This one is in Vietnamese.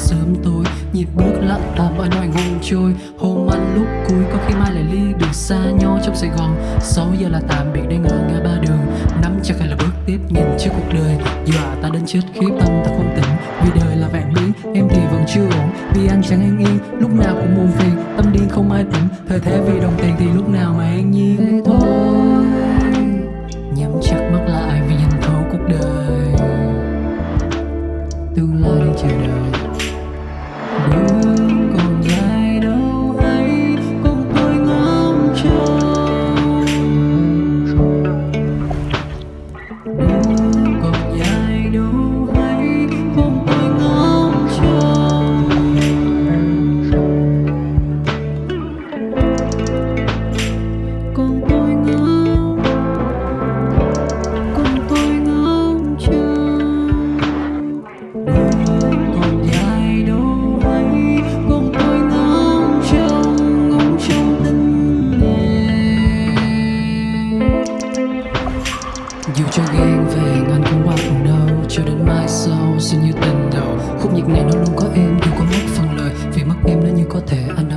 sớm tối. Nhịp bước lặng thầm mọi nỗi hôm trôi. Hôm ăn lúc cuối, có khi mai lại ly đường xa nhau trong sài gòn. 6 giờ là tạm biệt đang ở ngã ba đường. Nắm chặt hay là bước tiếp nhìn trước cuộc đời. Dọa à, ta đến chết khi tâm, ta không tỉnh. Vì đời là vạn biến em thì vẫn chưa ổn. Vì anh chẳng an yên lúc nào cũng buồn phiền. Tâm điên không ai tỉnh, thời thế vì đồng tiền thì lúc nào mà an nhiên thế thôi, nhắm chặt mắt lại vì nhìn thấu cuộc đời. Tương lai đang chờ đợi. Dù cho ghen về ngàn không qua phần đâu Cho đến mai sau xin như tình đầu. Khúc nhạc này nó luôn có em dù có mất phần lời. Vì mất em nó như có thể anh đã